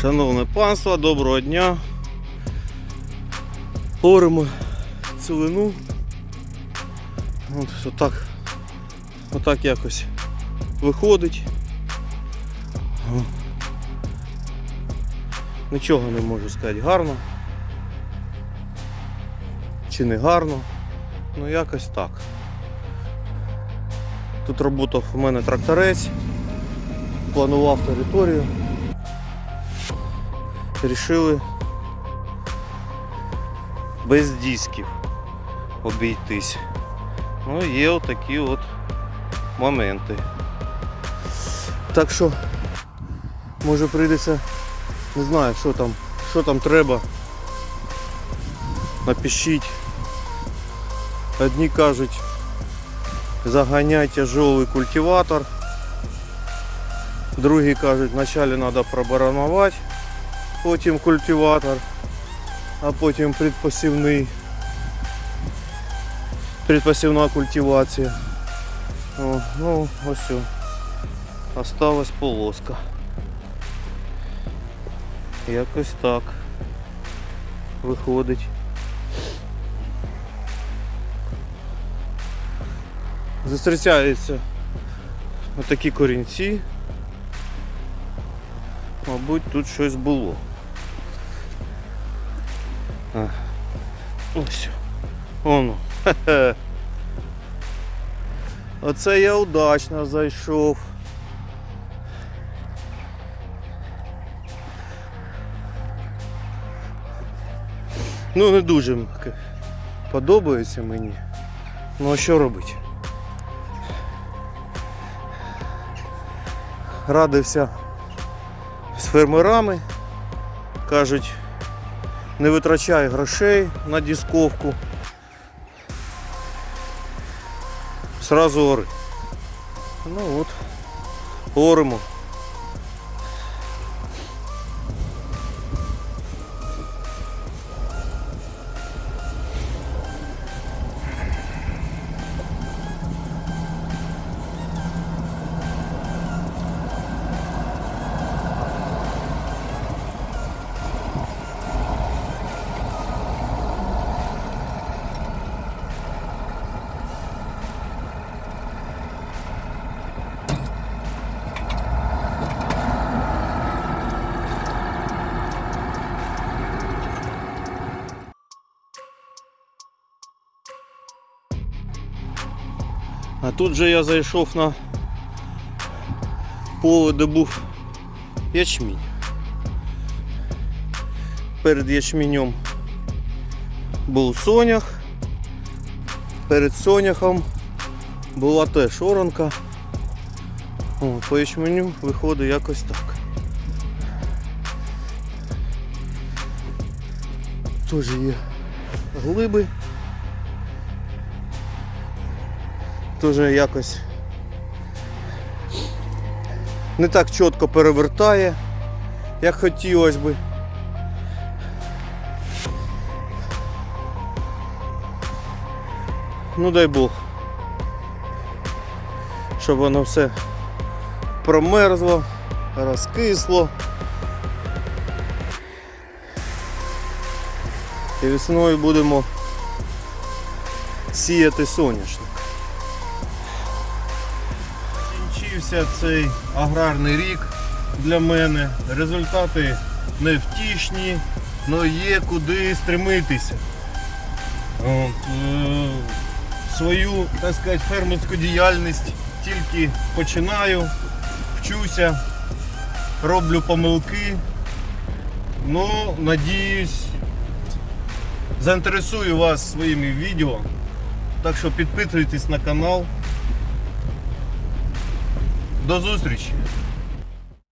Шановне панство, доброго дня. Оримо цілину. От, отак, отак якось виходить. Нічого не можу сказати гарно. Чи не гарно. Ну якось так. Тут роботав у мене тракторець, планував територію. Рішили без дисків обійтись. Ну, є отакі от моменти. Так що, може прийдеться, не знаю, що там, що там треба. Напишіть. Одні кажуть, заганяй тяжелый культиватор. Другі кажуть, вначале треба пробаранувати, потім культиватор, а потім предпосівний. Предпосівна культивація. О, ну, ось все. Осталась полоска. Якось так виходить. Зустрічаються отакі корінці. Мабуть, тут щось було. А. Ось. Оно. Хе-хе. Оце я удачно зайшов. Ну, не дуже подобається мені. Ну а що робити? Радився з фермерами. Кажуть, не витрачай грошей на дисковку. Сразу ори. Ну от, оримо. А тут же я зайшов на поле, де був ячмінь. Перед ячменем був сонях. Перед соняхом була теж оранка. О, по ячменю виходить якось так. Теж є глиби. Теж якось не так чітко перевертає, як хотілося би. Ну дай Бог, щоб воно все промерзло, розкисло. І весною будемо сіяти соняшник. Закінчився цей аграрний рік для мене. Результати невтішні, але є куди стремитися. Е, свою, так сказати, фермерську діяльність тільки починаю, вчуся, роблю помилки. Ну, надіюсь, заінтересую вас своїми відео. Так що підписуйтесь на канал. До зустрічі!